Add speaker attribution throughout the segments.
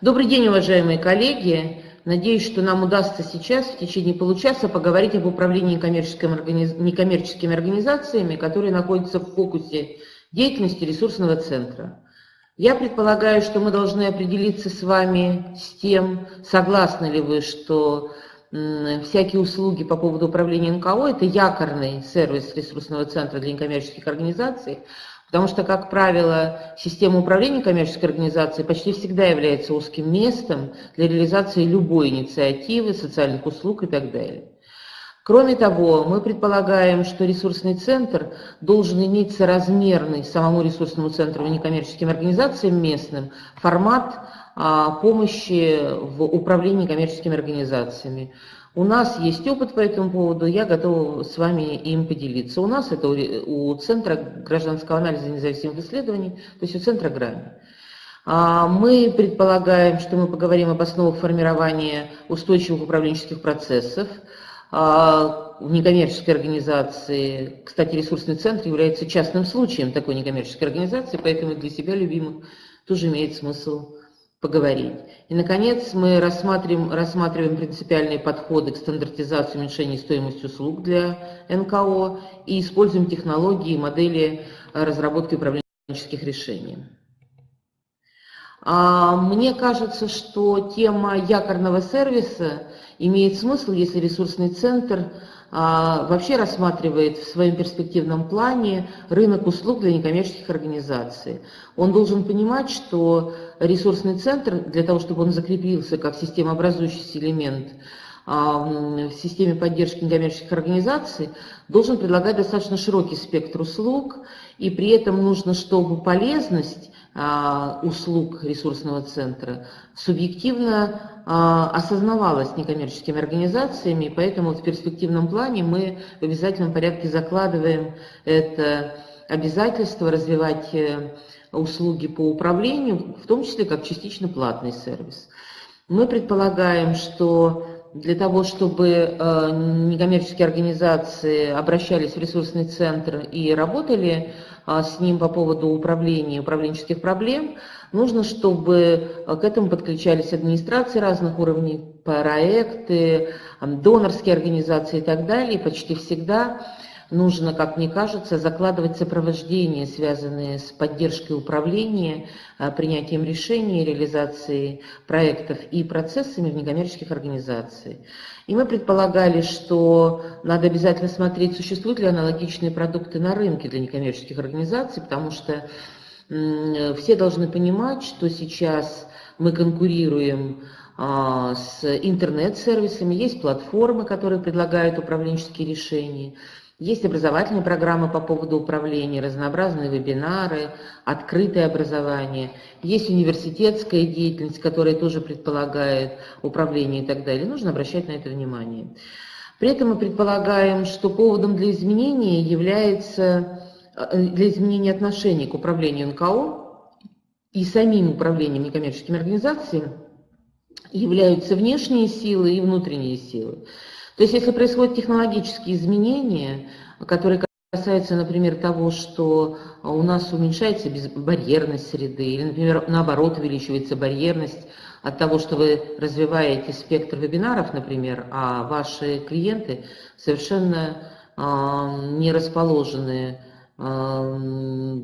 Speaker 1: Добрый день, уважаемые коллеги. Надеюсь, что нам удастся сейчас в течение получаса поговорить об управлении некоммерческими организациями, которые находятся в фокусе деятельности ресурсного центра. Я предполагаю, что мы должны определиться с вами с тем, согласны ли вы, что всякие услуги по поводу управления НКО – это якорный сервис ресурсного центра для некоммерческих организаций, Потому что, как правило, система управления коммерческой организацией почти всегда является узким местом для реализации любой инициативы, социальных услуг и так далее. Кроме того, мы предполагаем, что ресурсный центр должен иметь соразмерный самому ресурсному центру и некоммерческим организациям местным формат а, помощи в управлении коммерческими организациями. У нас есть опыт по этому поводу, я готова с вами им поделиться. У нас это у, Центра гражданского анализа независимых исследований, то есть у Центра ГРАМИ. А, мы предполагаем, что мы поговорим об основах формирования устойчивых управленческих процессов. А, в некоммерческой организации, кстати, ресурсный центр является частным случаем такой некоммерческой организации, поэтому для себя любимых тоже имеет смысл поговорить. И, наконец, мы рассматриваем, рассматриваем принципиальные подходы к стандартизации уменьшения стоимости услуг для НКО и используем технологии и модели разработки управленческих решений. А, мне кажется, что тема якорного сервиса имеет смысл, если ресурсный центр вообще рассматривает в своем перспективном плане рынок услуг для некоммерческих организаций. Он должен понимать, что ресурсный центр, для того, чтобы он закрепился как системообразующий элемент а, в системе поддержки некоммерческих организаций, должен предлагать достаточно широкий спектр услуг, и при этом нужно, чтобы полезность а, услуг ресурсного центра субъективно а, осознавалась некоммерческими организациями, поэтому в перспективном плане мы в обязательном порядке закладываем это обязательство развивать э, услуги по управлению, в том числе как частично платный сервис. Мы предполагаем, что для того, чтобы э, некоммерческие организации обращались в ресурсный центр и работали а, с ним по поводу управления, управленческих проблем, нужно, чтобы э, к этому подключались администрации разных уровней, проекты, донорские организации и так далее. И почти всегда нужно, как мне кажется, закладывать сопровождение, связанное с поддержкой управления, а, принятием решений, реализацией проектов и процессами в некоммерческих организациях. И мы предполагали, что надо обязательно смотреть, существуют ли аналогичные продукты на рынке для некоммерческих организаций, потому что все должны понимать, что сейчас мы конкурируем а, с интернет-сервисами, есть платформы, которые предлагают управленческие решения, есть образовательные программы по поводу управления, разнообразные вебинары, открытое образование. Есть университетская деятельность, которая тоже предполагает управление и так далее. Нужно обращать на это внимание. При этом мы предполагаем, что поводом для изменения является э, для изменения отношений к управлению НКО и самим управлением некоммерческими организациями являются внешние силы и внутренние силы. То есть если происходят технологические изменения, которые касаются, например, того, что у нас уменьшается барьерность среды, или, например, наоборот, увеличивается барьерность от того, что вы развиваете спектр вебинаров, например, а ваши клиенты совершенно э, не расположены э,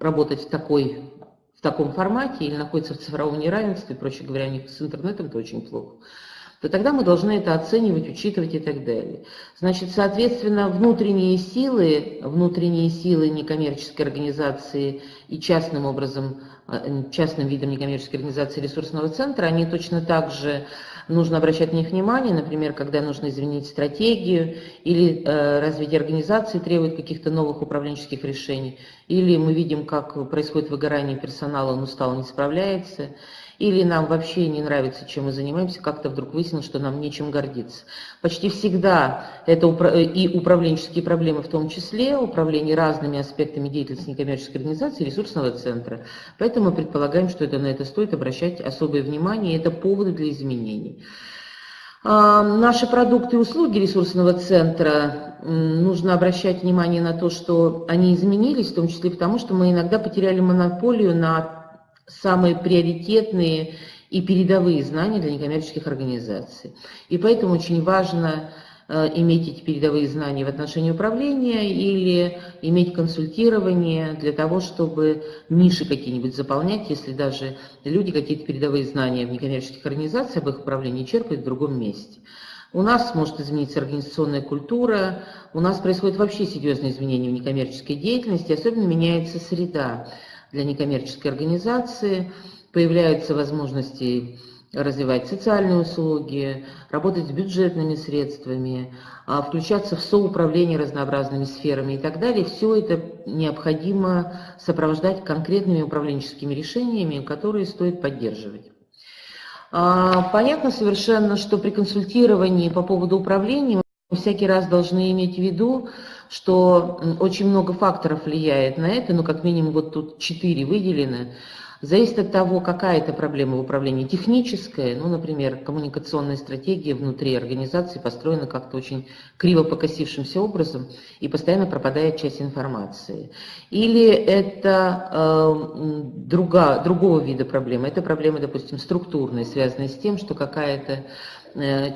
Speaker 1: работать в такой в таком формате или находятся в цифровом неравенстве, проще говоря, у них с интернетом это очень плохо то тогда мы должны это оценивать, учитывать и так далее. Значит, соответственно, внутренние силы, внутренние силы некоммерческой организации и частным образом, э, частным видом некоммерческой организации ресурсного центра, они точно так же нужно обращать на них внимание, например, когда нужно изменить стратегию, или э, развитие организации требует каких-то новых управленческих решений, или мы видим, как происходит выгорание персонала, он устал, не справляется, или нам вообще не нравится, чем мы занимаемся, как-то вдруг выяснилось, что нам нечем гордиться. Почти всегда это и управленческие проблемы в том числе, управление разными аспектами деятельности некоммерческой организации, ресурсного центра. Поэтому мы предполагаем, что это, на это стоит обращать особое внимание, и это поводы для изменений. А, наши продукты и услуги ресурсного центра, нужно обращать внимание на то, что они изменились, в том числе потому, что мы иногда потеряли монополию на самые приоритетные и передовые знания для некоммерческих организаций. И поэтому очень важно э, иметь эти передовые знания в отношении управления или иметь консультирование для того, чтобы ниши какие-нибудь заполнять, если даже люди какие-то передовые знания в некоммерческих организациях об их управлении черпают в другом месте. У нас может измениться организационная культура, у нас происходят вообще серьезные изменения в некоммерческой деятельности, особенно меняется среда для некоммерческой организации – появляются возможности развивать социальные услуги, работать с бюджетными средствами, а, включаться в соуправление разнообразными сферами и так далее. Все это необходимо сопровождать конкретными управленческими решениями, которые стоит поддерживать. А, понятно совершенно, что при консультировании по поводу управления мы всякий раз должны иметь в виду, что очень много факторов влияет на это, ну как минимум вот тут четыре выделены. Зависит от того, какая это проблема в управлении. Техническая, ну, например, коммуникационная стратегия внутри организации построена как-то очень криво покосившимся образом и постоянно пропадает часть информации. Или это э, друга, другого вида проблемы. Это проблемы, допустим, структурные, связанные с тем, что какая-то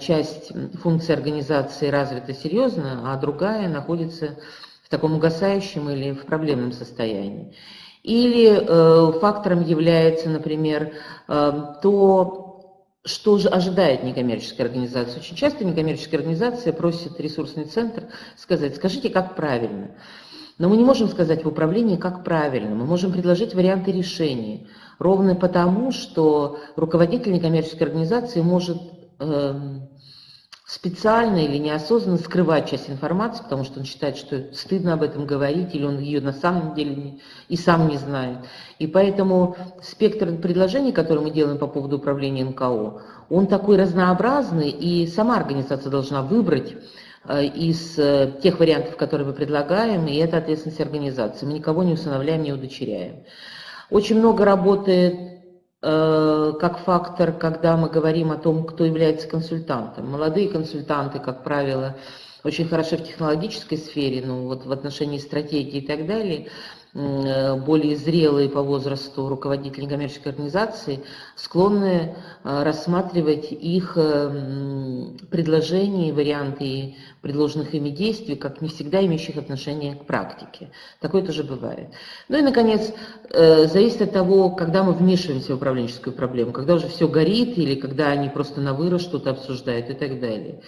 Speaker 1: часть функции организации развита серьезно, а другая находится в таком угасающем или в проблемном состоянии. Или э, фактором является, например, э, то, что же ожидает некоммерческая организация. Очень часто некоммерческая организация просит ресурсный центр сказать, скажите, как правильно. Но мы не можем сказать в управлении, как правильно. Мы можем предложить варианты решений. Ровно потому, что руководитель некоммерческой организации может... Э, специально или неосознанно скрывать часть информации, потому что он считает, что стыдно об этом говорить, или он ее на самом деле не, и сам не знает. И поэтому спектр предложений, которые мы делаем по поводу управления НКО, он такой разнообразный, и сама организация должна выбрать э, из э, тех вариантов, которые мы предлагаем, и это ответственность организации. Мы никого не усыновляем, не удочеряем. Очень много работает как фактор, когда мы говорим о том, кто является консультантом. Молодые консультанты, как правило, очень хороши в технологической сфере, ну вот в отношении стратегии и так далее, Э, более зрелые по возрасту руководители некоммерческой организации склонны э, рассматривать их э, предложения, варианты предложенных ими действий, как не всегда имеющих отношение к практике. Такое тоже бывает. Ну и, наконец, зависит от того, когда мы вмешиваемся в управленческую проблему, когда уже все горит или когда они просто на вырост что-то обсуждают и так далее.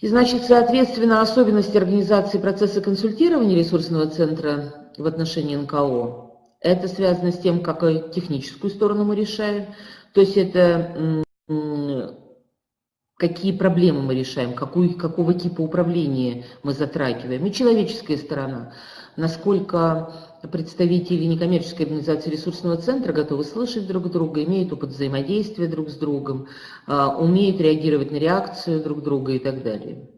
Speaker 1: И, значит, соответственно, особенности организации процесса консультирования ресурсного центра в отношении НКО. Это связано с тем, какую техническую сторону мы решаем, то есть это какие проблемы мы решаем, какую, какого типа управления мы затрагиваем. И человеческая сторона, насколько представители некоммерческой организации ресурсного центра готовы слышать друг друга, имеют опыт взаимодействия друг с другом, а, умеют реагировать на реакцию друг друга и так далее.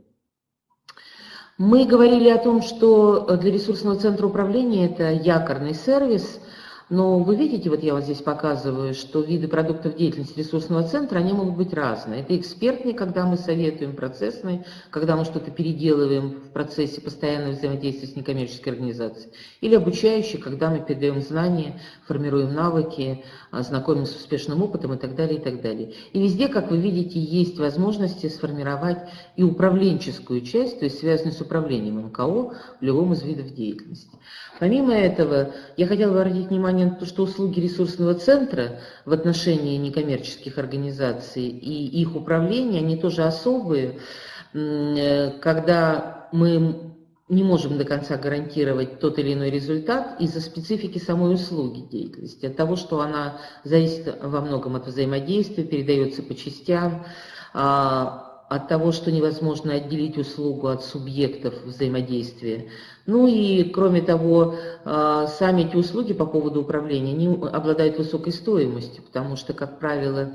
Speaker 1: Мы говорили о том, что для ресурсного центра управления это якорный сервис – но вы видите, вот я вот здесь показываю, что виды продуктов деятельности ресурсного центра, они могут быть разные. Это экспертные, когда мы советуем, процессные, когда мы что-то переделываем в процессе постоянного взаимодействия с некоммерческой организацией. Или обучающие, когда мы передаем знания, формируем навыки, а, знакомимся с успешным опытом и так далее, и так далее. И везде, как вы видите, есть возможности сформировать и управленческую часть, то есть связанную с управлением МКО в любом из видов деятельности. Помимо этого, я хотела бы обратить внимание на то, что услуги ресурсного центра в отношении некоммерческих организаций и их управления, они тоже особые, э, когда мы не можем до конца гарантировать тот или иной результат из-за специфики самой услуги деятельности, от того, что она зависит во многом от взаимодействия, передается по частям, а, от того, что невозможно отделить услугу от субъектов взаимодействия. Ну и, кроме того, а, сами эти услуги по поводу управления не обладают высокой стоимостью, потому что, как правило,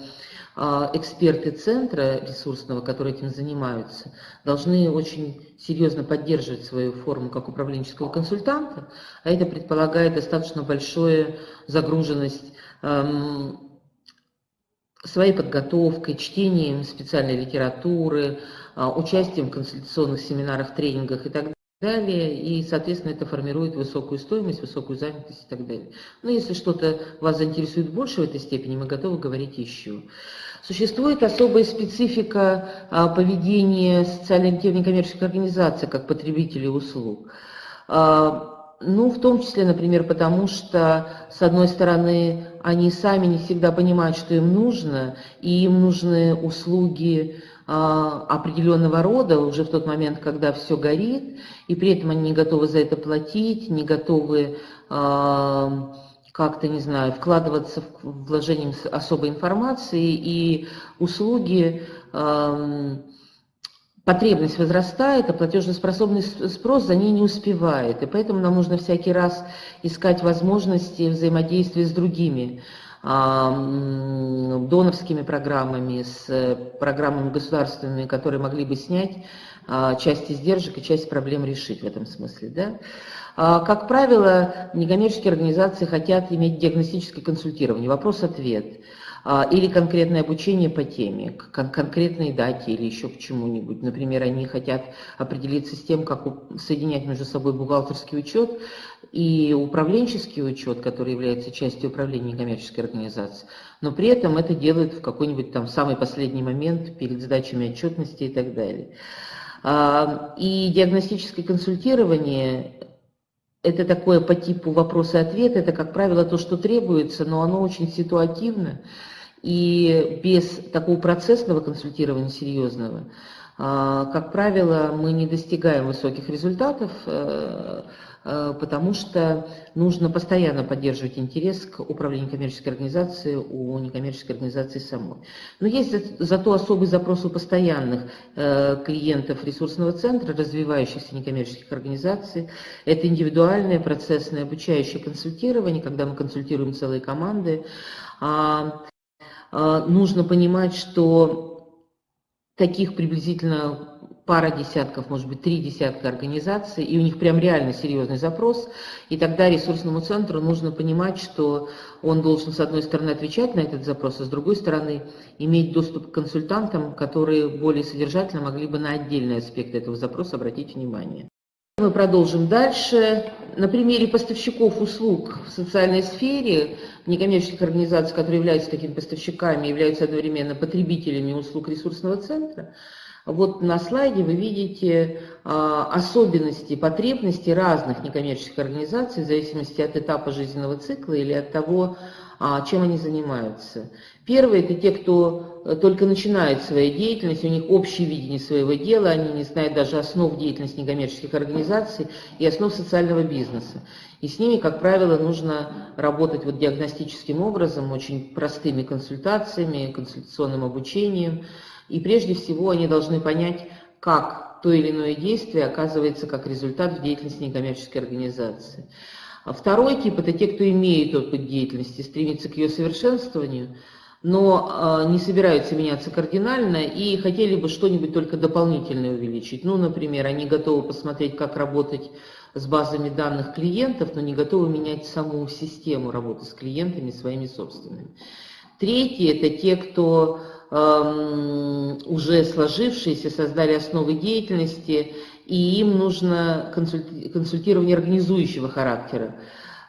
Speaker 1: а, эксперты центра ресурсного, которые этим занимаются, должны очень серьезно поддерживать свою форму как управленческого консультанта, а это предполагает достаточно большую загруженность своей подготовкой, чтением специальной литературы, а, участием в консультационных семинарах, тренингах и так далее. и, соответственно, это формирует высокую стоимость, высокую занятость и так далее. Но если что-то вас заинтересует больше в этой степени, мы готовы говорить еще. Существует особая специфика а, поведения социально-ориентированных некоммерческих организаций как потребителей услуг. А, ну, в том числе, например, потому что, с одной стороны, они сами не всегда понимают, что им нужно, и им нужны услуги а, определенного рода уже в тот момент, когда все горит, и при этом они не готовы за это платить, не готовы а, как-то, не знаю, вкладываться в вложением особой информации, и услуги потребность возрастает, а платежеспособный спрос за ней не успевает. И поэтому нам нужно всякий раз искать возможности взаимодействия с другими а, донорскими программами, с программами государственными, которые могли бы снять а, часть издержек и часть проблем решить в этом смысле. Да? А, как правило, некоммерческие организации хотят иметь диагностическое консультирование, вопрос-ответ. А, или конкретное обучение по теме, к конкретной дате или еще к чему-нибудь. Например, они хотят определиться с тем, как соединять между собой бухгалтерский учет и управленческий учет, который является частью управления коммерческой организации, но при этом это делают в какой-нибудь там самый последний момент перед сдачами отчетности и так далее. А, и диагностическое консультирование это такое по типу вопрос-ответ, это, как правило, то, что требуется, но оно очень ситуативно, и без такого процессного консультирования серьезного, а, как правило, мы не достигаем высоких результатов, Э, потому что нужно постоянно поддерживать интерес к управлению коммерческой организацией у некоммерческой организации самой. Но есть зато особый запрос у постоянных э, клиентов ресурсного центра, развивающихся некоммерческих организаций. Это индивидуальное процессное обучающее консультирование, когда мы консультируем целые команды. А, а, нужно понимать, что таких приблизительно пара десятков, может быть, три десятка организаций, и у них прям реально серьезный запрос, и тогда ресурсному центру нужно понимать, что он должен, с одной стороны, отвечать на этот запрос, а с другой стороны, иметь доступ к консультантам, которые более содержательно могли бы на отдельные аспекты этого запроса обратить внимание. Мы продолжим дальше. На примере поставщиков услуг в социальной сфере, некоммерческих организаций, которые являются такими поставщиками, являются одновременно потребителями услуг ресурсного центра, вот на слайде вы видите а, особенности, потребности разных некоммерческих организаций в зависимости от этапа жизненного цикла или от того, а, чем они занимаются. Первые – это те, кто э, только начинает свою деятельность, у них общее видение своего дела, они не знают даже основ деятельности некоммерческих организаций и основ социального бизнеса. И с ними, как правило, нужно работать вот диагностическим образом, очень простыми консультациями, консультационным обучением – и прежде всего они должны понять, как то или иное действие оказывается как результат в деятельности некоммерческой организации. А второй тип – это те, кто имеет опыт деятельности, стремится к ее совершенствованию, но э, не собираются меняться кардинально и хотели бы что-нибудь только дополнительное увеличить. Ну, например, они готовы посмотреть, как работать с базами данных клиентов, но не готовы менять саму систему работы с клиентами своими собственными. Третьи – это те, кто уже сложившиеся, создали основы деятельности, и им нужно консультирование организующего характера.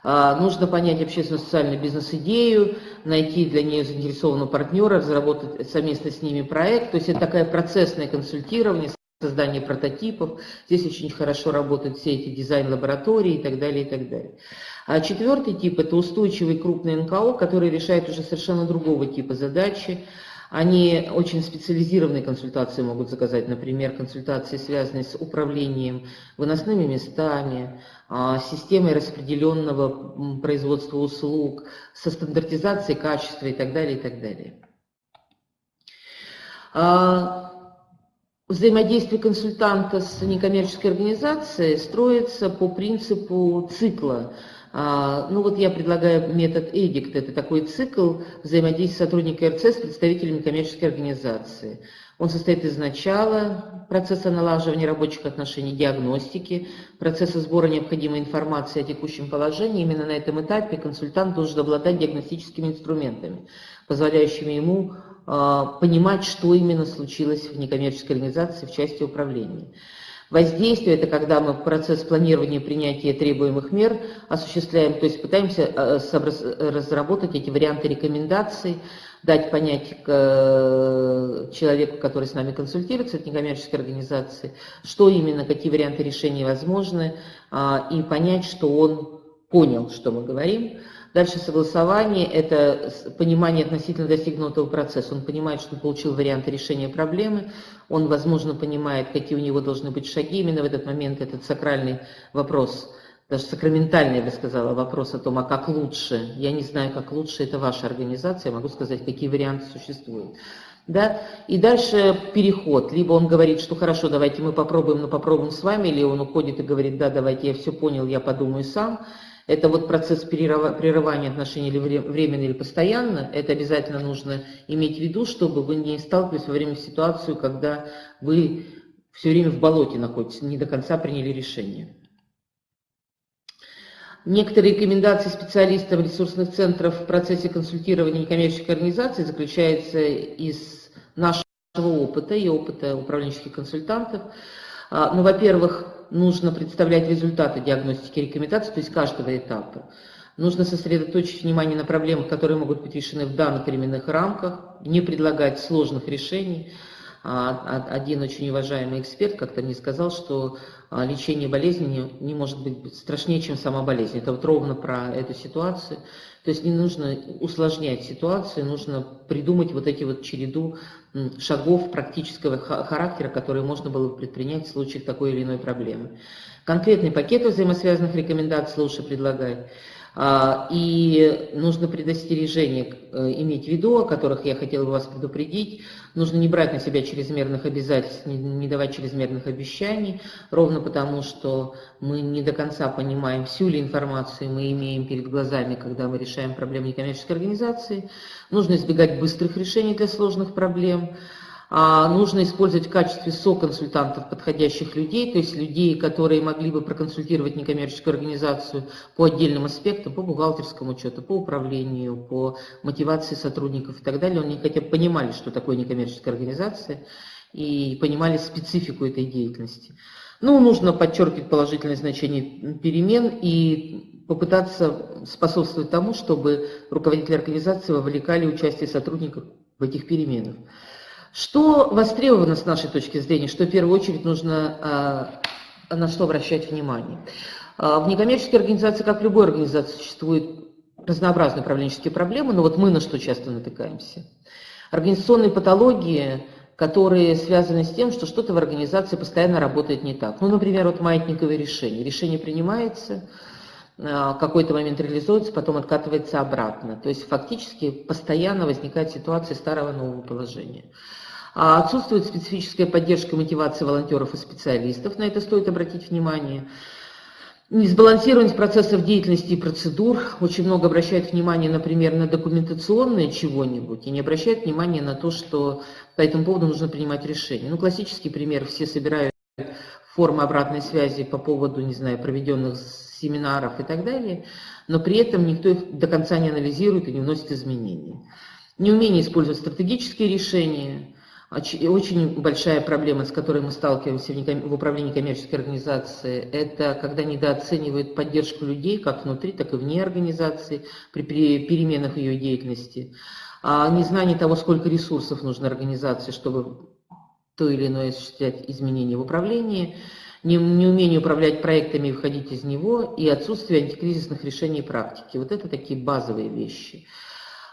Speaker 1: А, нужно понять общественно-социальную бизнес-идею, найти для нее заинтересованного партнера, разработать совместно с ними проект. То есть это такое процессное консультирование, создание прототипов. Здесь очень хорошо работают все эти дизайн-лаборатории и так далее, и так далее. А четвертый тип – это устойчивый крупный НКО, который решает уже совершенно другого типа задачи. Они очень специализированные консультации могут заказать, например, консультации, связанные с управлением выносными местами, а, системой распределенного производства услуг, со стандартизацией качества и так далее, и так далее. А, взаимодействие консультанта с некоммерческой организацией строится по принципу цикла – ну вот я предлагаю метод EDICT, это такой цикл взаимодействия сотрудника РЦ с представителями коммерческой организации. Он состоит из начала процесса налаживания рабочих отношений, диагностики, процесса сбора необходимой информации о текущем положении. Именно на этом этапе консультант должен обладать диагностическими инструментами, позволяющими ему э, понимать, что именно случилось в некоммерческой организации в части управления. Воздействие – это когда мы процесс планирования принятия требуемых мер осуществляем, то есть пытаемся э, разработать эти варианты рекомендаций, дать понять э, человеку, который с нами консультируется, это некоммерческой организации, что именно, какие варианты решения возможны, а, и понять, что он понял, что мы говорим. Дальше согласование – это понимание относительно достигнутого процесса. Он понимает, что он получил варианты решения проблемы, он, возможно, понимает, какие у него должны быть шаги. Именно в этот момент этот сакральный вопрос, даже сакраментальный, я бы сказала, вопрос о том, а как лучше. Я не знаю, как лучше, это ваша организация, я могу сказать, какие варианты существуют. Да? И дальше переход. Либо он говорит, что хорошо, давайте мы попробуем, но попробуем с вами, или он уходит и говорит, да, давайте, я все понял, я подумаю сам. Это вот процесс прерывания отношений или временно, или постоянно. Это обязательно нужно иметь в виду, чтобы вы не сталкивались во время ситуации, когда вы все время в болоте находитесь, не до конца приняли решение. Некоторые рекомендации специалистов ресурсных центров в процессе консультирования некоммерческих организаций заключаются из нашего опыта и опыта управленческих консультантов. А, ну, во-первых, нужно представлять результаты диагностики и рекомендаций, то есть каждого этапа. Нужно сосредоточить внимание на проблемах, которые могут быть решены в данных временных рамках, не предлагать сложных решений, один очень уважаемый эксперт как-то мне сказал, что а, лечение болезни не, не может быть страшнее, чем сама болезнь. Это вот ровно про эту ситуацию. То есть не нужно усложнять ситуацию, нужно придумать вот эти вот череду шагов практического характера, которые можно было бы предпринять в случае такой или иной проблемы. Конкретный пакет взаимосвязанных рекомендаций лучше предлагать. А, и нужно предостережение э, иметь в виду, о которых я хотела бы вас предупредить. Нужно не брать на себя чрезмерных обязательств, не давать чрезмерных обещаний, ровно потому, что мы не до конца понимаем, всю ли информацию мы имеем перед глазами, когда мы решаем проблемы некоммерческой организации. Нужно избегать быстрых решений для сложных проблем. А, нужно использовать в качестве соконсультантов подходящих людей, то есть людей, которые могли бы проконсультировать некоммерческую организацию по отдельным аспектам, по бухгалтерскому учету, по управлению, по мотивации сотрудников и так далее. Они хотя бы понимали, что такое некоммерческая организация, и понимали специфику этой деятельности. Ну, нужно подчеркивать положительное значение перемен и попытаться способствовать тому, чтобы руководители организации вовлекали участие сотрудников в этих переменах. Что востребовано с нашей точки зрения, что в первую очередь нужно, а, на что обращать внимание? А, в некоммерческой организации, как в любой организации, существуют разнообразные управленческие проблемы, но вот мы на что часто натыкаемся. Организационные патологии, которые связаны с тем, что что-то в организации постоянно работает не так. Ну, например, вот маятниковые решения. Решение принимается, а, какой-то момент реализуется, потом откатывается обратно. То есть фактически постоянно возникает ситуация старого нового положения. А отсутствует специфическая поддержка и мотивация волонтеров и специалистов, на это стоит обратить внимание. Несбалансированность процессов деятельности и процедур. Очень много обращают внимание, например, на документационное чего-нибудь, и не обращают внимания на то, что по этому поводу нужно принимать решение. Ну, классический пример, все собирают формы обратной связи по поводу, не знаю, проведенных семинаров и так далее, но при этом никто их до конца не анализирует и не вносит изменения. Неумение использовать стратегические решения, очень большая проблема, с которой мы сталкиваемся в управлении коммерческой организации, это когда недооценивают поддержку людей, как внутри, так и вне организации, при переменах ее деятельности. А незнание того, сколько ресурсов нужно организации, чтобы то или иное осуществлять изменения в управлении, неумение управлять проектами и выходить из него, и отсутствие антикризисных решений и практики. Вот это такие базовые вещи.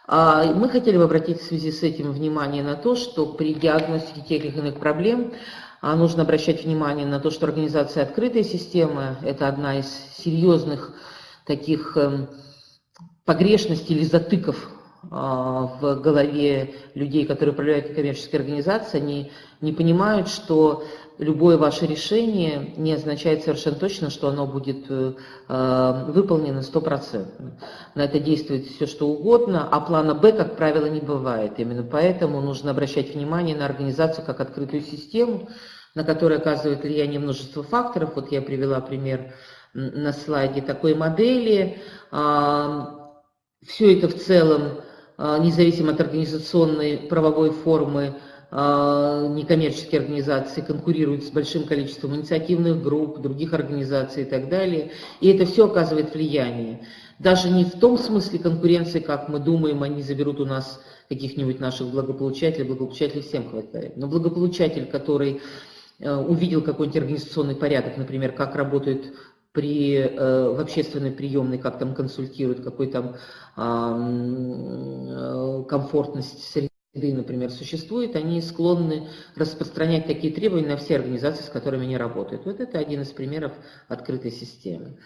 Speaker 1: А, мы хотели бы обратить в связи с этим внимание на то, что при диагностике тех или иных проблем а, нужно обращать внимание на то, что организация открытая система – это одна из серьезных таких эм, погрешностей или затыков в голове людей, которые управляют коммерческой организацией, они не понимают, что любое ваше решение не означает совершенно точно, что оно будет э, э выполнено стопроцентно. На это действует все что угодно, а плана Б, как правило, не бывает. Именно поэтому нужно обращать внимание на организацию как открытую систему, на которой оказывает влияние множество факторов. Вот я привела пример на слайде такой модели. А, все это в целом, а, независимо от организационной правовой формы, а, некоммерческие организации конкурируют с большим количеством инициативных групп, других организаций и так далее. И это все оказывает влияние. Даже не в том смысле конкуренции, как мы думаем, они заберут у нас каких-нибудь наших благополучателей, благополучателей всем хватает. Но благополучатель, который э, увидел какой-нибудь организационный порядок, например, как работают при, э, в общественной приемной, как там консультируют, какой там э, комфортность среды, например, существует, они склонны распространять такие требования на все организации, с которыми они работают. Вот это один из примеров открытой системы.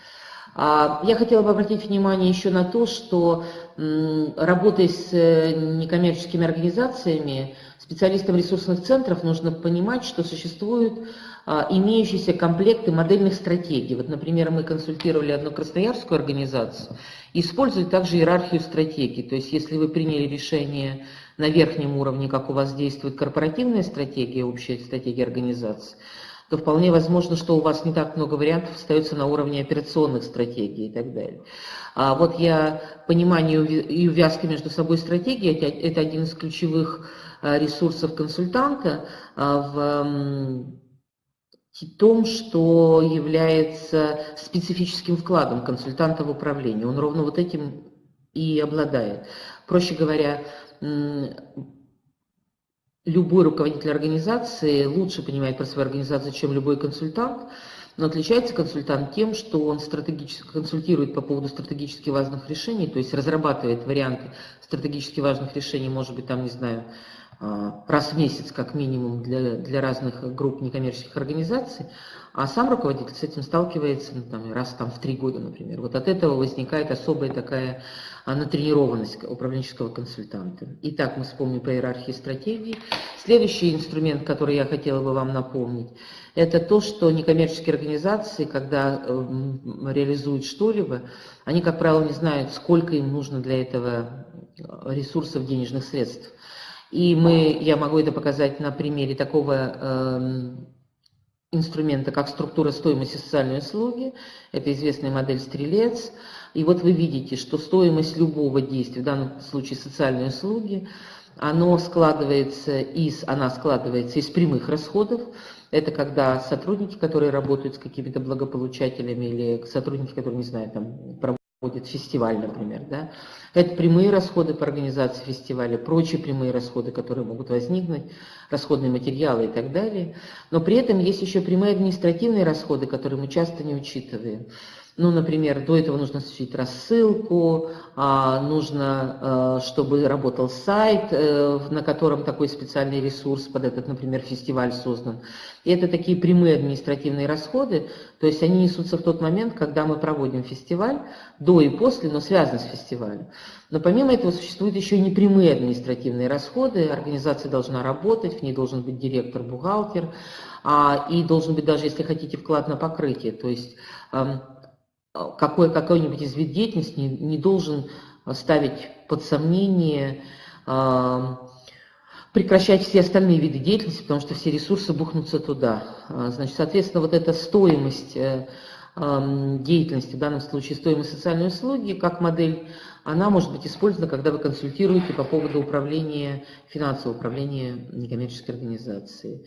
Speaker 1: А, я хотела бы обратить внимание еще на то, что работая с э, некоммерческими организациями, специалистам ресурсных центров нужно понимать, что существуют имеющиеся комплекты модельных стратегий. Вот, например, мы консультировали одну красноярскую организацию, используют также иерархию стратегий. То есть, если вы приняли решение на верхнем уровне, как у вас действует корпоративная стратегия, общая стратегия организации, то вполне возможно, что у вас не так много вариантов остается на уровне операционных стратегий и так далее. А вот я понимание и увязки между собой стратегии, это один из ключевых а, ресурсов консультанта а, в том, что является специфическим вкладом консультанта в управлении. Он ровно вот этим и обладает. Проще говоря, любой руководитель организации лучше понимает про свою организацию, чем любой консультант, но отличается консультант тем, что он стратегически консультирует по поводу стратегически важных решений, то есть разрабатывает варианты стратегически важных решений, может быть, там, не знаю, раз в месяц как минимум для, для разных групп некоммерческих организаций, а сам руководитель с этим сталкивается ну, там, раз там, в три года, например. Вот от этого возникает особая такая а, натренированность управленческого консультанта. Итак, мы вспомним по иерархии стратегии. Следующий инструмент, который я хотела бы вам напомнить, это то, что некоммерческие организации, когда э, реализуют что-либо, они, как правило, не знают, сколько им нужно для этого ресурсов, денежных средств. И мы, я могу это показать на примере такого э, инструмента, как структура стоимости социальной услуги. Это известная модель «Стрелец». И вот вы видите, что стоимость любого действия, в данном случае социальной услуги, оно складывается из, она складывается из прямых расходов. Это когда сотрудники, которые работают с какими-то благополучателями, или сотрудники, которые, не знаю, там, проводят фестиваль, например, да, это прямые расходы по организации фестиваля, прочие прямые расходы, которые могут возникнуть, расходные материалы и так далее. Но при этом есть еще прямые административные расходы, которые мы часто не учитываем. Ну, например, до этого нужно осуществить рассылку, а, нужно, а, чтобы работал сайт, э, на котором такой специальный ресурс под этот, например, фестиваль создан. И это такие прямые административные расходы, то есть они несутся в тот момент, когда мы проводим фестиваль, до и после, но связаны с фестивалем. Но помимо этого существуют еще и непрямые административные расходы, организация должна работать, в ней должен быть директор, бухгалтер, а, и должен быть даже, если хотите, вклад на покрытие, то есть какой, какой-нибудь из вид деятельности не, не должен ставить под сомнение, прекращать все остальные виды деятельности, потому что все ресурсы бухнутся туда. Значит, соответственно, вот эта стоимость э, деятельности, в данном случае стоимость социальной услуги, как модель, она может быть использована, когда вы консультируете по поводу управления, финансового управления некоммерческой организацией.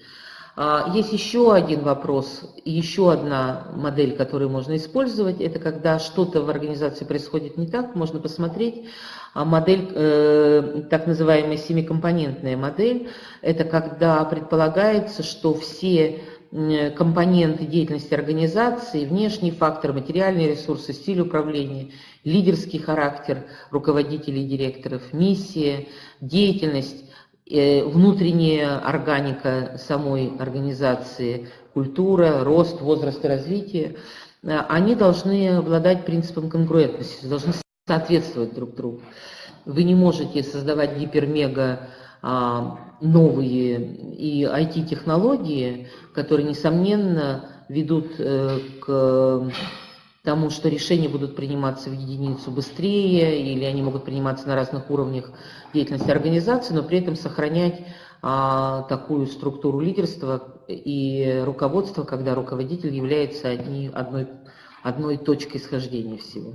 Speaker 1: А, есть еще один вопрос, еще одна модель, которую можно использовать. Это когда что-то в организации происходит не так, можно посмотреть. А модель, э, так называемая семикомпонентная модель, это когда предполагается, что все компоненты деятельности организации, внешний фактор, материальные ресурсы, стиль управления, лидерский характер руководителей и директоров, миссия, деятельность, внутренняя органика самой организации, культура, рост, возраст и развитие, э, они должны обладать принципом конгруентности, должны соответствовать друг другу. Вы не можете создавать гипермега а, новые и IT-технологии, которые, несомненно, ведут э, к тому, что решения будут приниматься в единицу быстрее, или они могут приниматься на разных уровнях деятельности организации, но при этом сохранять а, такую структуру лидерства и руководства, когда руководитель является одни, одной, одной точкой схождения всего.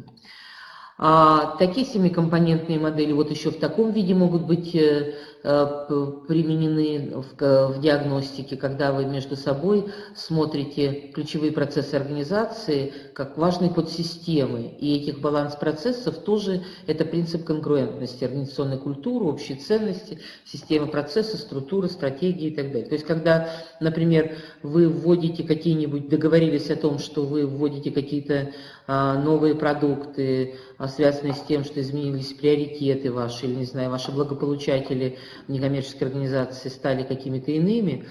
Speaker 1: А, такие семикомпонентные модели вот еще в таком виде могут быть э, применены в, в диагностике, когда вы между собой смотрите ключевые процессы организации как важные подсистемы. И этих баланс процессов тоже это принцип конгруентности, организационной культуры, общей ценности, системы процесса, структуры, стратегии и так далее. То есть, когда, например, вы вводите какие-нибудь, договорились о том, что вы вводите какие-то а, новые продукты, а, связанные с тем, что изменились приоритеты ваши, или, не знаю, ваши благополучатели некоммерческой организации стали какими-то иными,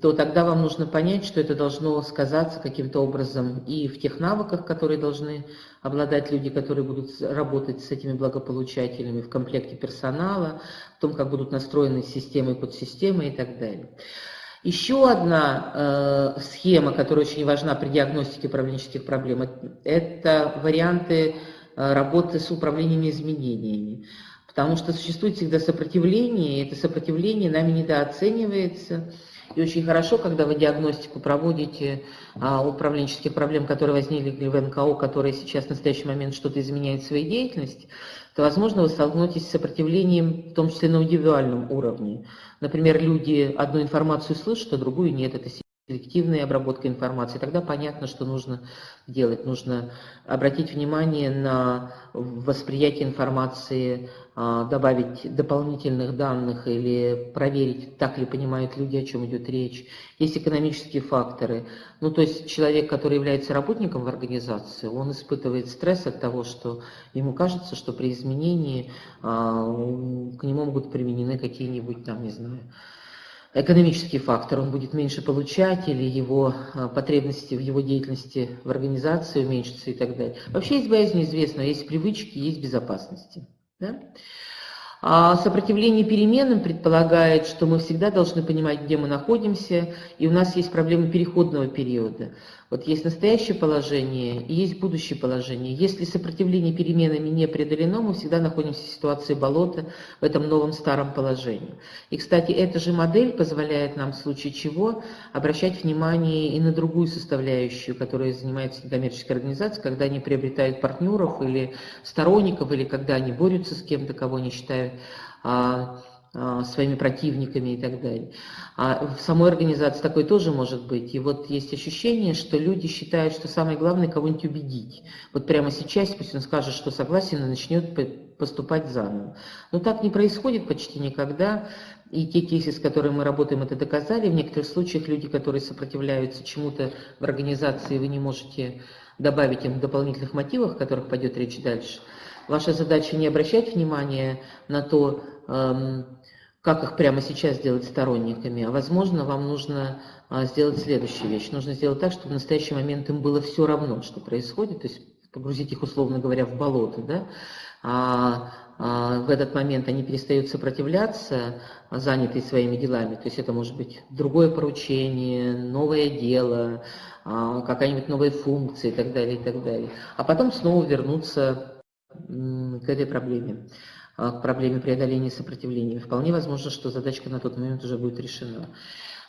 Speaker 1: то тогда вам нужно понять, что это должно сказаться каким-то образом и в тех навыках, которые должны обладать люди, которые будут работать с этими благополучателями, в комплекте персонала, в том, как будут настроены системы и подсистемы и так далее. Еще одна э, схема, которая очень важна при диагностике управленческих проблем, это варианты э, работы с управлением изменениями. Потому что существует всегда сопротивление, и это сопротивление нами недооценивается. И очень хорошо, когда вы диагностику проводите а, управленческих проблем, которые возникли в НКО, которые сейчас в настоящий момент что-то изменяют в своей деятельности, то, возможно, вы столкнетесь с сопротивлением, в том числе на индивидуальном уровне. Например, люди одну информацию слышат, а другую нет. Это селективная обработка информации, тогда понятно, что нужно делать. Нужно обратить внимание на восприятие информации, а, добавить дополнительных данных или проверить, так ли понимают люди, о чем идет речь. Есть экономические факторы. Ну, то есть человек, который является работником в организации, он испытывает стресс от того, что ему кажется, что при изменении а, к нему могут применены какие-нибудь, там, не знаю, экономический фактор, он будет меньше получать, или его а, потребности в его деятельности в организации уменьшатся и так далее. Вообще есть боязнь неизвестного, есть привычки, есть безопасности. Да? А сопротивление переменам предполагает, что мы всегда должны понимать, где мы находимся, и у нас есть проблема переходного периода. Вот есть настоящее положение и есть будущее положение. Если сопротивление переменами не преодолено, мы всегда находимся в ситуации болота в этом новом старом положении. И, кстати, эта же модель позволяет нам в случае чего обращать внимание и на другую составляющую, которая занимается некоммерческой организацией, когда они приобретают партнеров или сторонников, или когда они борются с кем-то, кого они считают а, своими противниками и так далее. А в самой организации такое тоже может быть. И вот есть ощущение, что люди считают, что самое главное кого-нибудь убедить. Вот прямо сейчас пусть он скажет, что согласен и начнет поступать заново. Но так не происходит почти никогда. И те кейсы, с которыми мы работаем, это доказали. В некоторых случаях люди, которые сопротивляются чему-то в организации, вы не можете добавить им дополнительных мотивов, о которых пойдет речь дальше. Ваша задача не обращать внимания на то, эм, как их прямо сейчас сделать сторонниками, а возможно, вам нужно а, сделать следующую вещь. Нужно сделать так, чтобы в настоящий момент им было все равно, что происходит, то есть погрузить их, условно говоря, в болото, да, а, а в этот момент они перестают сопротивляться, занятые своими делами, то есть это может быть другое поручение, новое дело, а, какая-нибудь новая функция и так далее, и так далее. А потом снова вернуться к этой проблеме. А, к проблеме преодоления сопротивления. Вполне возможно, что задачка на тот момент уже будет решена.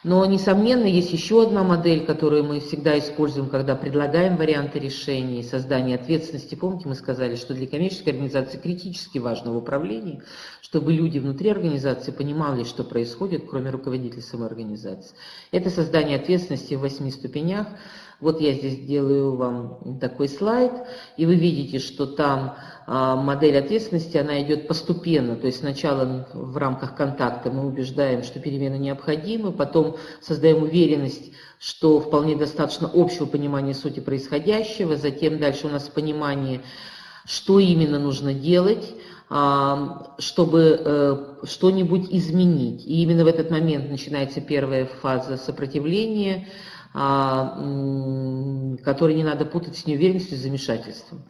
Speaker 1: Но, несомненно, есть еще одна модель, которую мы всегда используем, когда предлагаем варианты решений, создания ответственности. Помните, мы сказали, что для коммерческой организации критически важно в управлении, чтобы люди внутри организации понимали, что происходит, кроме руководителя самой организации. Это создание ответственности в восьми ступенях. Вот я здесь делаю вам такой слайд, и вы видите, что там а, модель ответственности, она идет постепенно, то есть сначала в рамках контакта мы убеждаем, что перемены необходимы, потом создаем уверенность, что вполне достаточно общего понимания сути происходящего, затем дальше у нас понимание, что именно нужно делать, а, чтобы э, что-нибудь изменить. И именно в этот момент начинается первая фаза сопротивления, а, который не надо путать с неуверенностью и замешательством.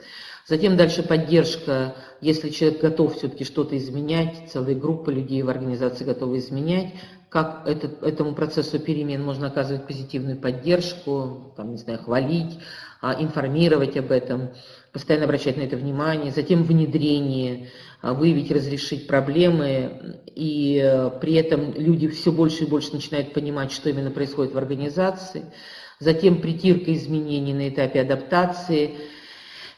Speaker 1: Затем дальше поддержка, если человек готов все-таки что-то изменять, целая группа людей в организации готова изменять, как этот, этому процессу перемен можно оказывать позитивную поддержку, там, не знаю, хвалить, а, информировать об этом, постоянно обращать на это внимание, затем внедрение, а, выявить, разрешить проблемы, и э, при этом люди все больше и больше начинают понимать, что именно происходит в организации, затем притирка изменений на этапе адаптации –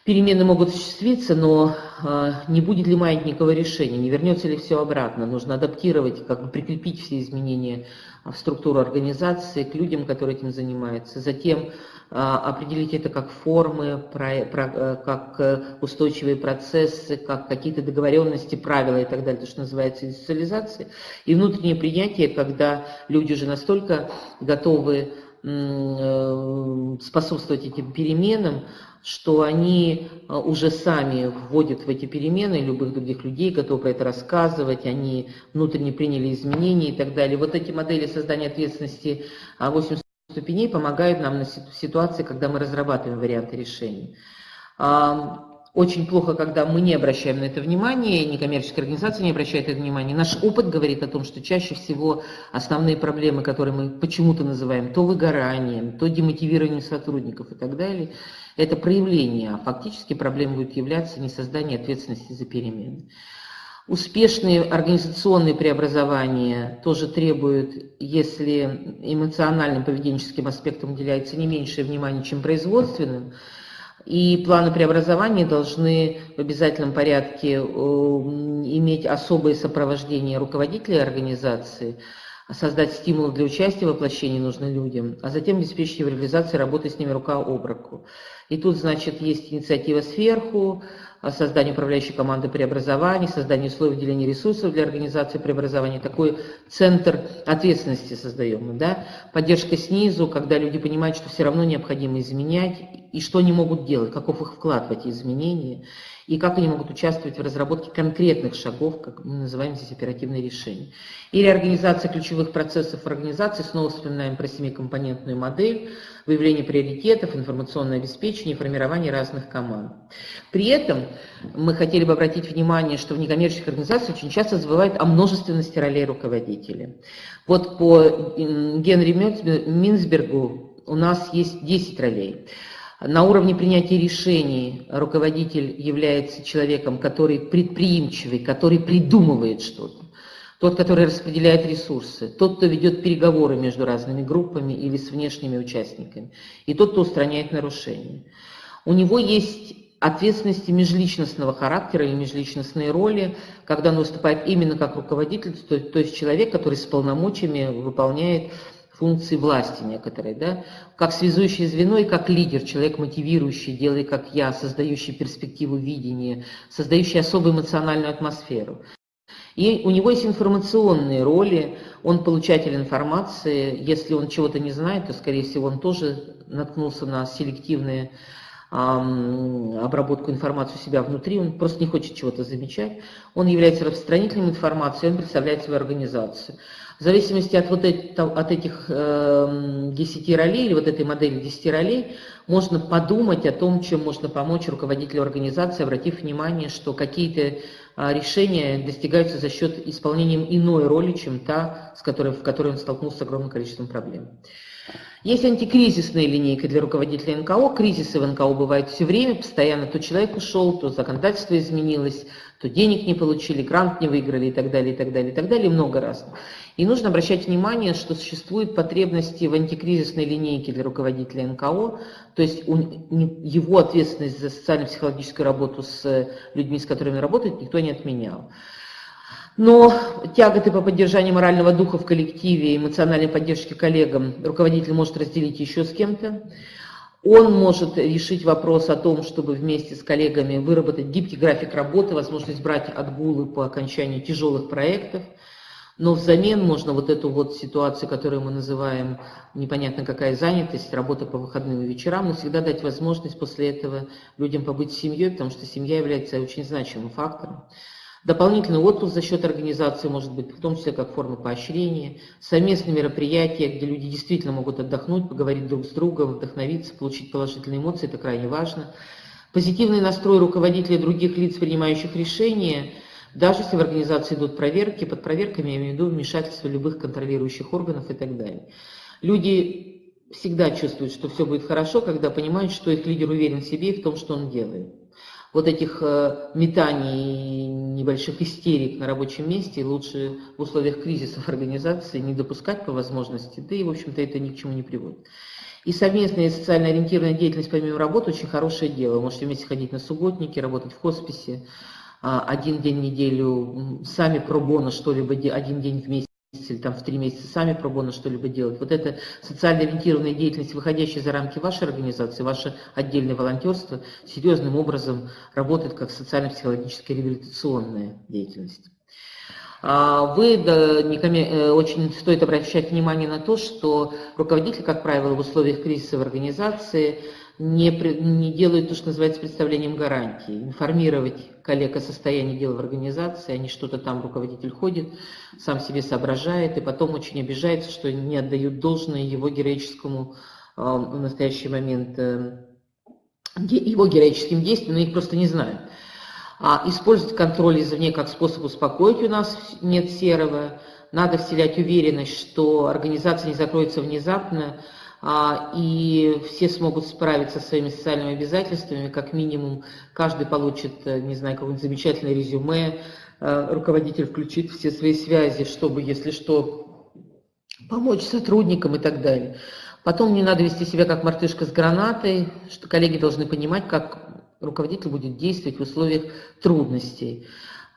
Speaker 1: Перемены могут осуществиться, но э, не будет ли маятникового решения, не вернется ли все обратно. Нужно адаптировать, как бы прикрепить все изменения в структуру организации к людям, которые этим занимаются. Затем э, определить это как формы, про, про, э, как устойчивые процессы, как какие-то договоренности, правила и так далее, то, что называется индустриализацией. И внутреннее принятие, когда люди уже настолько готовы способствовать этим переменам, что они а, уже сами вводят в эти перемены любых других людей, готовы про это рассказывать, они внутренне приняли изменения и так далее. Вот эти модели создания ответственности 8 а, ступеней помогают нам на ситуации, когда мы разрабатываем варианты решений. Очень плохо, когда мы не обращаем на это внимание, некоммерческая организация не обращает это внимание. Наш опыт говорит о том, что чаще всего основные проблемы, которые мы почему-то называем то выгоранием, то демотивированием сотрудников и так далее, это проявление, а фактически проблемой будет являться не создание ответственности за перемены. Успешные организационные преобразования тоже требуют, если эмоциональным поведенческим аспектам уделяется не меньшее внимание, чем производственным, и планы преобразования должны в обязательном порядке э, иметь особое сопровождение руководителей организации, создать стимул для участия в воплощении нужным людям, а затем обеспечить его реализацию работы с ними рука об руку. И тут, значит, есть инициатива сверху, создание управляющей команды преобразований, создание условий выделения ресурсов для организации преобразований, такой центр ответственности создаем. Да? Поддержка снизу, когда люди понимают, что все равно необходимо изменять, и что они могут делать, каков их вклад в эти изменения, и как они могут участвовать в разработке конкретных шагов, как мы называем здесь оперативные решения. И реорганизация ключевых процессов организации, снова вспоминаем про семикомпонентную модель, выявление приоритетов, информационное обеспечение, формирование разных команд. При этом мы хотели бы обратить внимание, что в некоммерческих организациях очень часто забывают о множественности ролей руководителя. Вот по Генри Минсбергу у нас есть 10 ролей. На уровне принятия решений руководитель является человеком, который предприимчивый, который придумывает что-то. Тот, который распределяет ресурсы, тот, кто ведет переговоры между разными группами или с внешними участниками, и тот, кто устраняет нарушения. У него есть ответственности межличностного характера или межличностные роли, когда он выступает именно как руководитель, то, то есть человек, который с полномочиями выполняет функции власти некоторой, да, как связующее звено и как лидер, человек мотивирующий, делай как я, создающий перспективу видения, создающий особую эмоциональную атмосферу. И у него есть информационные роли, он получатель информации, если он чего-то не знает, то, скорее всего, он тоже наткнулся на селективные обработку информации у себя внутри, он просто не хочет чего-то замечать, он является распространителем информации, он представляет свою организацию. В зависимости от, вот это, от этих э, 10 ролей, или вот этой модели 10 ролей, можно подумать о том, чем можно помочь руководителю организации, обратив внимание, что какие-то э, решения достигаются за счет исполнения иной роли, чем та, с которой, в которой он столкнулся с огромным количеством проблем. Есть антикризисная линейка для руководителя НКО. Кризисы в НКО бывают все время, постоянно. То человек ушел, то законодательство изменилось, то денег не получили, грант не выиграли и так далее, и так далее, и так далее, много раз. И нужно обращать внимание, что существуют потребности в антикризисной линейке для руководителя НКО, то есть его ответственность за социально-психологическую работу с людьми, с которыми работает, никто не отменял. Но тяготы по поддержанию морального духа в коллективе, эмоциональной поддержки коллегам руководитель может разделить еще с кем-то. Он может решить вопрос о том, чтобы вместе с коллегами выработать гибкий график работы, возможность брать отгулы по окончанию тяжелых проектов. Но взамен можно вот эту вот ситуацию, которую мы называем непонятно какая занятость, работа по выходным и вечерам, но всегда дать возможность после этого людям побыть с семьей, потому что семья является очень значимым фактором. Дополнительный отпуск за счет организации может быть, в том числе как форма поощрения, совместные мероприятия, где люди действительно могут отдохнуть, поговорить друг с другом, вдохновиться, получить положительные эмоции, это крайне важно. Позитивный настрой руководителей других лиц, принимающих решения, даже если в организации идут проверки, под проверками я имею в виду вмешательство любых контролирующих органов и так далее. Люди всегда чувствуют, что все будет хорошо, когда понимают, что их лидер уверен в себе и в том, что он делает вот этих э, метаний, небольших истерик на рабочем месте лучше в условиях кризисов организации не допускать по возможности, да и, в общем-то, это ни к чему не приводит. И совместная социально ориентированная деятельность помимо работы очень хорошее дело. Вы можете вместе ходить на субботники, работать в хосписе, а, один день в неделю сами пробона что-либо, один день в месяц или там в три месяца сами пробона что-либо делать. Вот эта социально ориентированная деятельность, выходящая за рамки вашей организации, ваше отдельное волонтерство, серьезным образом работает как социально-психологическая реабилитационная деятельность. А, вы, да, не, э, очень стоит обращать внимание на то, что руководитель, как правило, в условиях кризиса в организации не, не делают то, что называется представлением гарантии. Информировать коллег о состоянии дел в организации, они что-то там, руководитель ходит, сам себе соображает, и потом очень обижается, что не отдают должное его героическому а, в настоящий момент, э, его героическим действиям, но их просто не знают. А использовать контроль извне как способ успокоить у нас нет серого. Надо вселять уверенность, что организация не закроется внезапно, и все смогут справиться со своими социальными обязательствами, как минимум каждый получит, э, не знаю, какое-нибудь замечательное резюме, э, руководитель включит все свои связи, чтобы, если что, помочь сотрудникам и так далее. Потом не надо вести себя как мартышка с гранатой, что коллеги должны понимать, как руководитель будет действовать в условиях трудностей.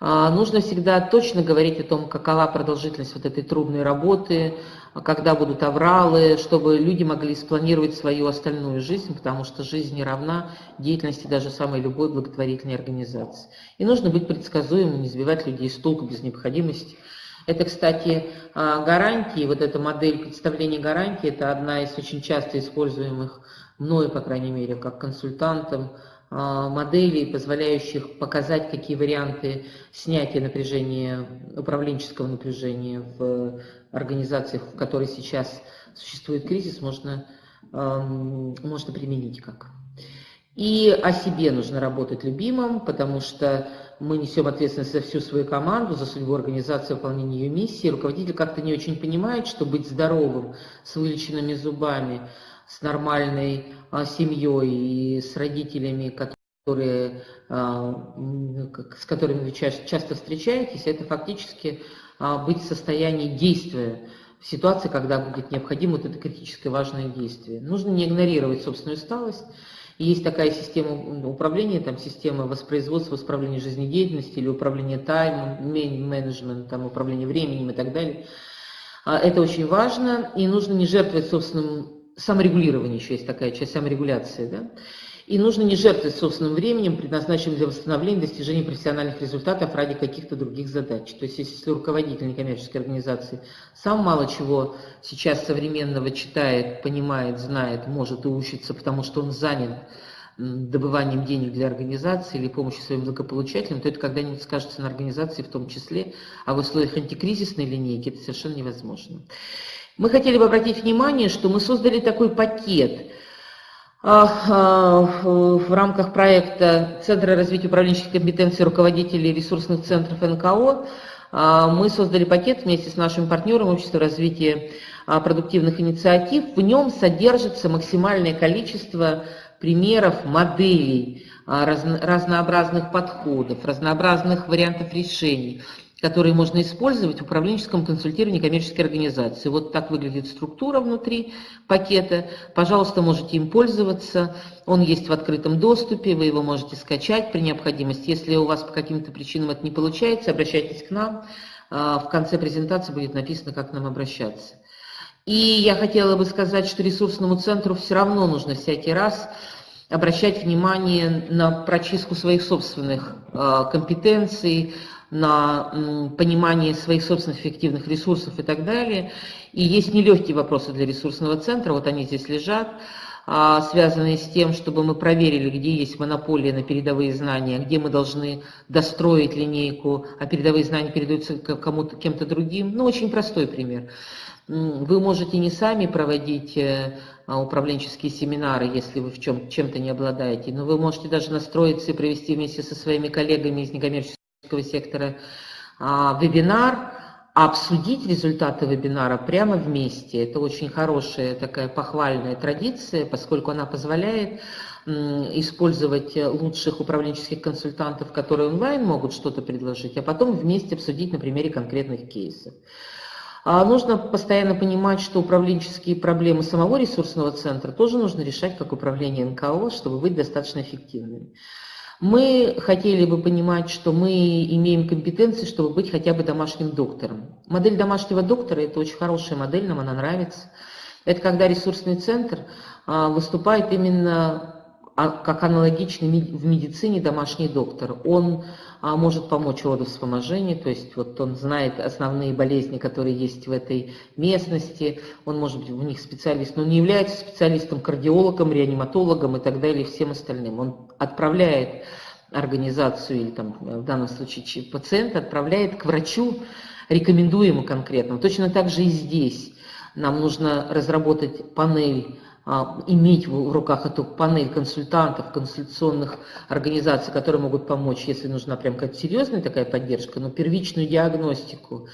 Speaker 1: А, нужно всегда точно говорить о том, какова продолжительность вот этой трудной работы, когда будут авралы, чтобы люди могли спланировать свою остальную жизнь, потому что жизнь не равна деятельности даже самой любой благотворительной организации. И нужно быть предсказуемым, не сбивать людей с толку без необходимости. Это, кстати, а, гарантии, вот эта модель представления гарантии, это одна из очень часто используемых мною, по крайней мере, как консультантом, а, моделей, позволяющих показать, какие варианты снятия напряжения, управленческого напряжения в организациях, в которой сейчас существует кризис, можно, можно применить как. И о себе нужно работать любимым, потому что мы несем ответственность за всю свою команду, за судьбу организации, выполнение ее миссии. Руководитель как-то не очень понимает, что быть здоровым, с вылеченными зубами, с нормальной а, семьей и с родителями, которые, а, с которыми вы часто встречаетесь, это фактически а, быть в состоянии действия в ситуации, когда будет необходимо вот это критическое важное действие. Нужно не игнорировать собственную усталость. есть такая система управления, там система воспроизводства, воспроизвления жизнедеятельности или управления таймом, менеджмент, там, управление временем и так далее. Это очень важно, и нужно не жертвовать собственным саморегулирование еще есть такая часть саморегуляции, да? И нужно не жертвовать собственным временем, предназначенным для восстановления достижения профессиональных результатов ради каких-то других задач. То есть если руководитель некоммерческой организации сам мало чего сейчас современного читает, понимает, знает, может и учится, потому что он занят добыванием денег для организации или помощью своим благополучателям, то это когда-нибудь скажется на организации в том числе, а в условиях антикризисной линейки это совершенно невозможно. Мы хотели бы обратить внимание, что мы создали такой пакет а, а, в рамках проекта Центра развития управленческих компетенций руководителей ресурсных центров НКО. А, мы создали пакет вместе с нашим партнером Общества развития продуктивных инициатив. В нем содержится максимальное количество примеров, моделей, разнообразных подходов, разнообразных вариантов решений которые можно использовать в управленческом консультировании коммерческой организации. Вот так выглядит структура внутри пакета. Пожалуйста, можете им пользоваться. Он есть в открытом доступе, вы его можете скачать при необходимости. Если у вас по каким-то причинам это не получается, обращайтесь к нам. А, в конце презентации будет написано, как к нам обращаться. И я хотела бы сказать, что ресурсному центру все равно нужно всякий раз обращать внимание на прочистку своих собственных а, компетенций, на понимание своих собственных эффективных ресурсов и так далее. И есть нелегкие вопросы для ресурсного центра, вот они здесь лежат, а, связанные с тем, чтобы мы проверили, где есть монополия на передовые знания, где мы должны достроить линейку, а передовые знания передаются кому-то, кем-то другим. Ну, очень простой пример. Вы можете не сами проводить э, а, управленческие семинары, если вы в чем, чем-то не обладаете, но вы можете даже настроиться и провести вместе со своими коллегами из некоммерческих сектора а, вебинар, обсудить результаты вебинара прямо вместе. Это очень хорошая такая похвальная традиция, поскольку она позволяет использовать лучших управленческих консультантов, которые онлайн могут что-то предложить, а потом вместе обсудить на примере конкретных кейсов. А нужно постоянно понимать, что управленческие проблемы самого ресурсного центра тоже нужно решать как управление НКО, чтобы быть достаточно эффективными. Мы хотели бы понимать, что мы имеем компетенции, чтобы быть хотя бы домашним доктором. Модель домашнего доктора – это очень хорошая модель, нам она нравится. Это когда ресурсный центр а, выступает именно как аналогичный в медицине домашний доктор. Он а, может помочь родовспоможению, то есть вот он знает основные болезни, которые есть в этой местности, он может быть у них специалист, но не является специалистом, кардиологом, реаниматологом и так далее, всем остальным. Он отправляет организацию или там в данном случае пациента, отправляет к врачу, рекомендуемому конкретно. Точно так же и здесь нам нужно разработать панель а, иметь в руках эту панель консультантов, консультационных организаций, которые могут помочь, если нужна прям какая-то серьезная такая поддержка, но первичную диагностику,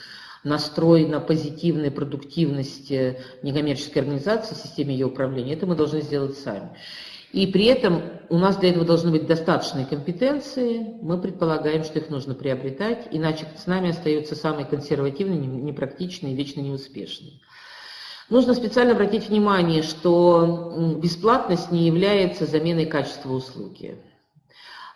Speaker 1: настрой на позитивную продуктивность э, некоммерческой организации, системе ее управления, это мы должны сделать сами. И при этом у нас для этого должны быть достаточные компетенции, мы предполагаем, что их нужно приобретать, иначе с нами остается самый консервативный, непрактичный и вечно неуспешный. Нужно специально обратить внимание, что бесплатность не является заменой качества услуги.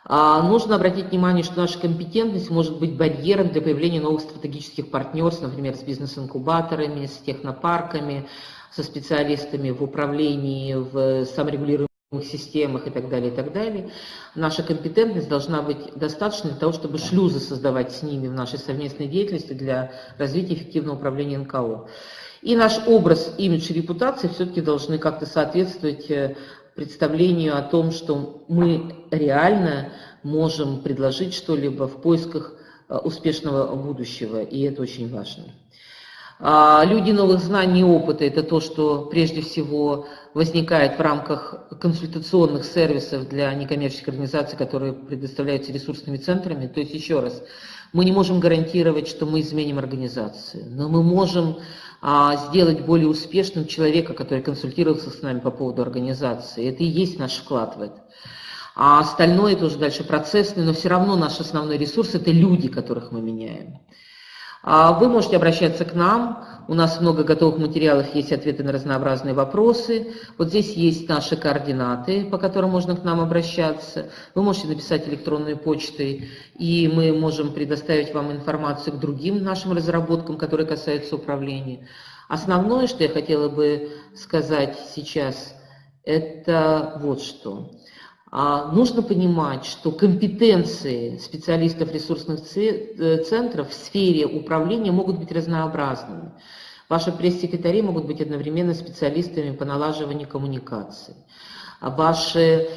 Speaker 1: А нужно обратить внимание, что наша компетентность может быть барьером для появления новых стратегических партнерств, например, с бизнес-инкубаторами, с технопарками, со специалистами в управлении, в саморегулируемых системах и так далее, и так далее. Наша компетентность должна быть достаточной для того, чтобы шлюзы создавать с ними в нашей совместной деятельности для развития эффективного управления НКО. И наш образ, имидж и репутация все-таки должны как-то соответствовать э, представлению о том, что мы реально можем предложить что-либо в поисках э, успешного будущего, и это очень важно. А люди новых знаний и опыта – это то, что прежде всего возникает в рамках консультационных сервисов для некоммерческих организаций, которые предоставляются ресурсными центрами. То есть, еще раз, мы не можем гарантировать, что мы изменим организацию, но мы можем сделать более успешным человека, который консультировался с нами по поводу организации. Это и есть наш вклад в это. А остальное тоже дальше процессный, но все равно наш основной ресурс – это люди, которых мы меняем. А вы можете обращаться к нам, у нас много готовых материалов, есть ответы на разнообразные вопросы. Вот здесь есть наши координаты, по которым можно к нам обращаться. Вы можете написать электронной почтой, и мы можем предоставить вам информацию к другим нашим разработкам, которые касаются управления. Основное, что я хотела бы сказать сейчас, это вот что. А нужно понимать, что компетенции специалистов ресурсных э, центров в сфере управления могут быть разнообразными. Ваши пресс-секретари могут быть одновременно специалистами по налаживанию коммуникаций. Ваши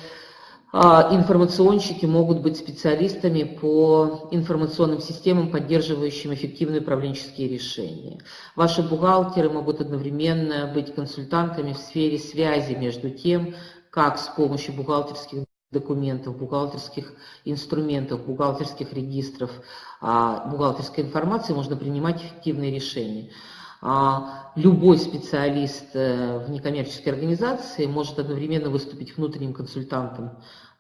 Speaker 1: а, информационщики могут быть специалистами по информационным системам, поддерживающим эффективные управленческие решения. Ваши бухгалтеры могут одновременно быть консультантами в сфере связи между тем, как с помощью бухгалтерских документов, бухгалтерских инструментов, бухгалтерских регистров, а, бухгалтерской информации можно принимать эффективные решения. А, любой специалист э, в некоммерческой организации может одновременно выступить внутренним консультантом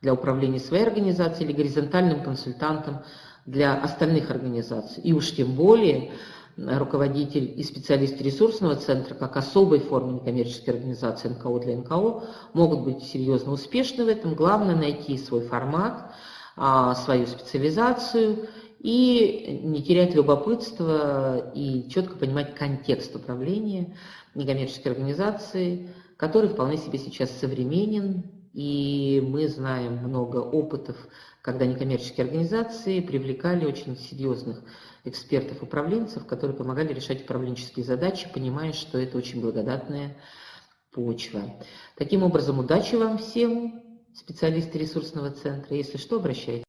Speaker 1: для управления своей организацией или горизонтальным консультантом для остальных организаций. И уж тем более руководитель и специалист ресурсного центра, как особой формы некоммерческой организации НКО для НКО, могут быть серьезно успешны в этом. Главное найти свой формат, а, свою специализацию и не терять любопытство и четко понимать контекст управления некоммерческой организации, который вполне себе сейчас современен, и мы знаем много опытов, когда некоммерческие организации привлекали очень серьезных экспертов-управленцев, которые помогали решать управленческие задачи, понимая, что это очень благодатная почва. Таким образом, удачи вам всем, специалисты ресурсного центра. Если что, обращайтесь.